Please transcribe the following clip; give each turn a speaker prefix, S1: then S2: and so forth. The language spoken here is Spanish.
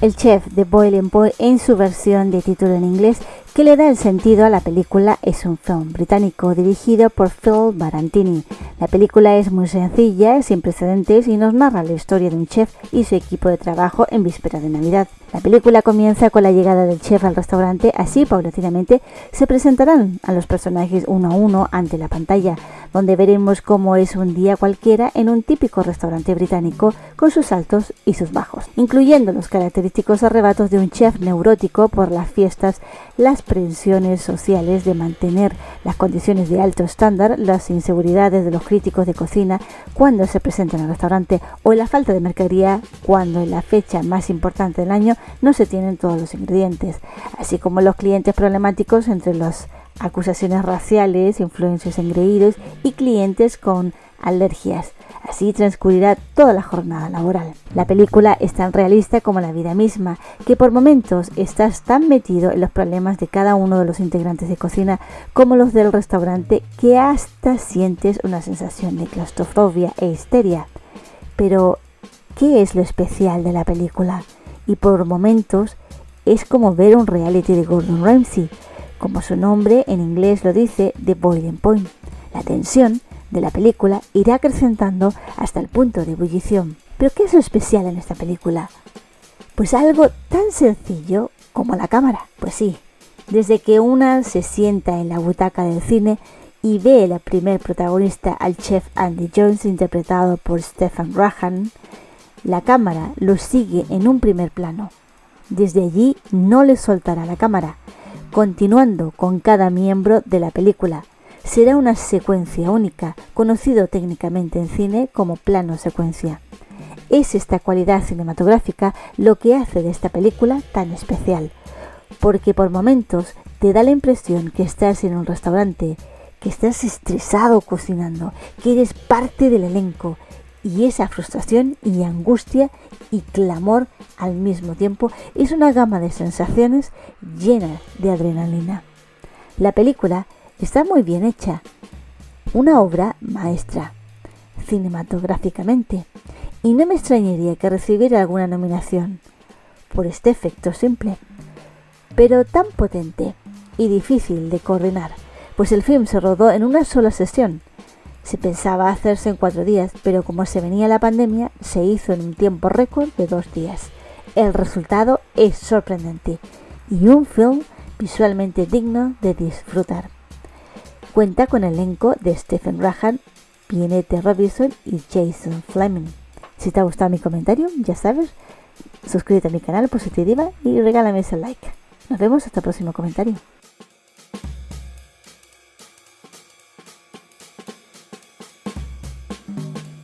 S1: El chef de Boiling Point en su versión de título en inglés que le da el sentido a la película es un film británico dirigido por Phil Barantini. La película es muy sencilla, sin precedentes y nos narra la historia de un chef y su equipo de trabajo en víspera de Navidad. La película comienza con la llegada del chef al restaurante, así paulatinamente se presentarán a los personajes uno a uno ante la pantalla, donde veremos cómo es un día cualquiera en un típico restaurante británico con sus altos y sus bajos, incluyendo los característicos arrebatos de un chef neurótico por las fiestas, las presiones sociales de mantener las condiciones de alto estándar, las inseguridades de los críticos de cocina cuando se presentan al restaurante o la falta de mercadería cuando en la fecha más importante del año no se tienen todos los ingredientes, así como los clientes problemáticos entre las acusaciones raciales, influencias engreídos y clientes con alergias. Así transcurrirá toda la jornada laboral. La película es tan realista como la vida misma, que por momentos estás tan metido en los problemas de cada uno de los integrantes de cocina como los del restaurante que hasta sientes una sensación de claustrofobia e histeria. Pero, ¿qué es lo especial de la película? Y por momentos es como ver un reality de Gordon Ramsay, como su nombre en inglés lo dice, The Boiling Point. La tensión de la película irá acrecentando hasta el punto de ebullición. ¿Pero qué es lo especial en esta película? Pues algo tan sencillo como la cámara. Pues sí, desde que una se sienta en la butaca del cine y ve la primer protagonista al chef Andy Jones interpretado por Stephen Rahan, la cámara lo sigue en un primer plano. Desde allí no le soltará la cámara, continuando con cada miembro de la película, será una secuencia única, conocido técnicamente en cine como plano secuencia. Es esta cualidad cinematográfica lo que hace de esta película tan especial, porque por momentos te da la impresión que estás en un restaurante, que estás estresado cocinando, que eres parte del elenco, y esa frustración y angustia y clamor al mismo tiempo es una gama de sensaciones llena de adrenalina. La película Está muy bien hecha. Una obra maestra, cinematográficamente. Y no me extrañaría que recibiera alguna nominación por este efecto simple, pero tan potente y difícil de coordinar, pues el film se rodó en una sola sesión. Se pensaba hacerse en cuatro días, pero como se venía la pandemia, se hizo en un tiempo récord de dos días. El resultado es sorprendente y un film visualmente digno de disfrutar. Cuenta con el elenco de Stephen Rahan, Pienete Robinson y Jason Fleming. Si te ha gustado mi comentario, ya sabes, suscríbete a mi canal Positiva y regálame ese like. Nos vemos hasta el próximo comentario.